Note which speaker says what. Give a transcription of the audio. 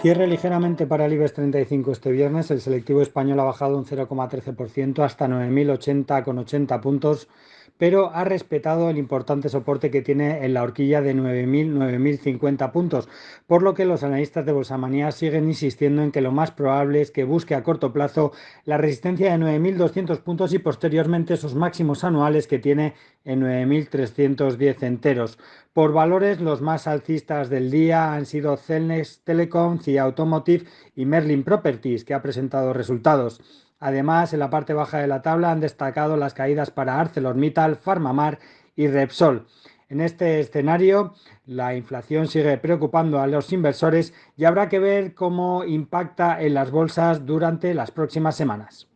Speaker 1: Cierre ligeramente para el IBEX 35 este viernes. El selectivo español ha bajado un 0,13% hasta 9.080,80 puntos, pero ha respetado el importante soporte que tiene en la horquilla de 9.000-9.050 puntos, por lo que los analistas de Bolsamanía siguen insistiendo en que lo más probable es que busque a corto plazo la resistencia de 9.200 puntos y posteriormente esos máximos anuales que tiene en 9.310 enteros. Por valores, los más alcistas del día han sido Celnex Telecom, CIA Automotive y Merlin Properties, que ha presentado resultados. Además, en la parte baja de la tabla han destacado las caídas para ArcelorMittal, Farmamar y Repsol. En este escenario, la inflación sigue preocupando a los inversores y habrá que ver cómo impacta en las bolsas durante las próximas semanas.